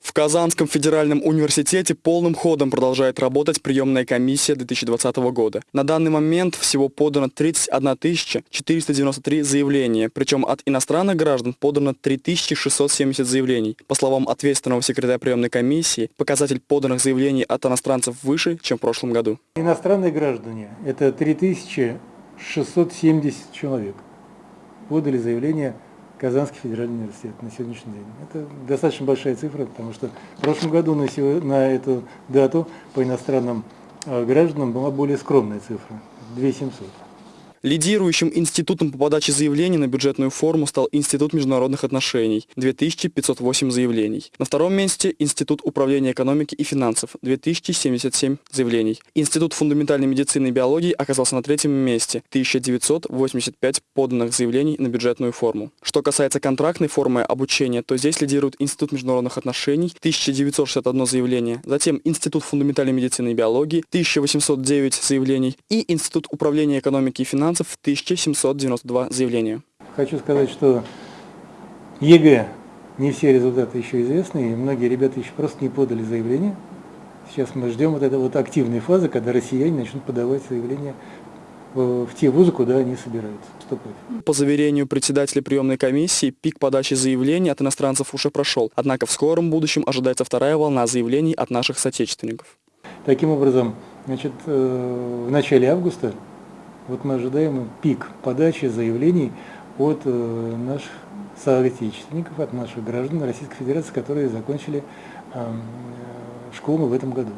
В Казанском федеральном университете полным ходом продолжает работать приемная комиссия 2020 года. На данный момент всего подано 31 493 заявления, причем от иностранных граждан подано 3670 заявлений. По словам ответственного секретаря приемной комиссии, показатель поданных заявлений от иностранцев выше, чем в прошлом году. Иностранные граждане – это 3670 человек. Подали заявление Казанский федеральный университет на сегодняшний день. Это достаточно большая цифра, потому что в прошлом году на, на эту дату по иностранным э, гражданам была более скромная цифра – 2700. Лидирующим институтом по подаче заявлений на бюджетную форму стал Институт международных отношений – 2508 заявлений. На втором месте – Институт управления экономики и финансов – 2077 заявлений. Институт фундаментальной медицины и биологии оказался на третьем месте – 1985 поданных заявлений на бюджетную форму. Что касается контрактной формы обучения, то здесь лидирует Институт международных отношений – 1961 заявление, затем Институт фундаментальной медицины и биологии – 1809 заявлений и Институт управления экономики и финансов иностранцев 1792 заявления. Хочу сказать, что ЕГЭ не все результаты еще известны, и многие ребята еще просто не подали заявление. Сейчас мы ждем вот этой вот активной фазы, когда россияне начнут подавать заявления в те вузы, куда они собираются вступать. По заверению председателя приемной комиссии, пик подачи заявлений от иностранцев уже прошел, однако в скором будущем ожидается вторая волна заявлений от наших соотечественников. Таким образом, значит, э, в начале августа вот мы ожидаем пик подачи заявлений от э, наших соотечественников, от наших граждан Российской Федерации, которые закончили э, школу в этом году.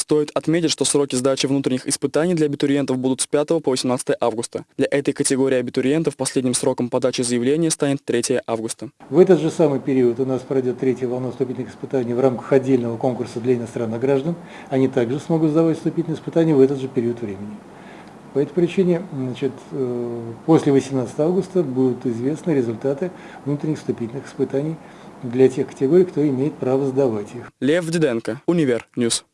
Стоит отметить, что сроки сдачи внутренних испытаний для абитуриентов будут с 5 по 18 августа. Для этой категории абитуриентов последним сроком подачи заявления станет 3 августа. В этот же самый период у нас пройдет третья волна вступительных испытаний в рамках отдельного конкурса для иностранных граждан. Они также смогут сдавать вступительные испытания в этот же период времени. По этой причине значит, э, после 18 августа будут известны результаты внутренних вступительных испытаний для тех категорий, кто имеет право сдавать их. Лев Диденко, Univer News.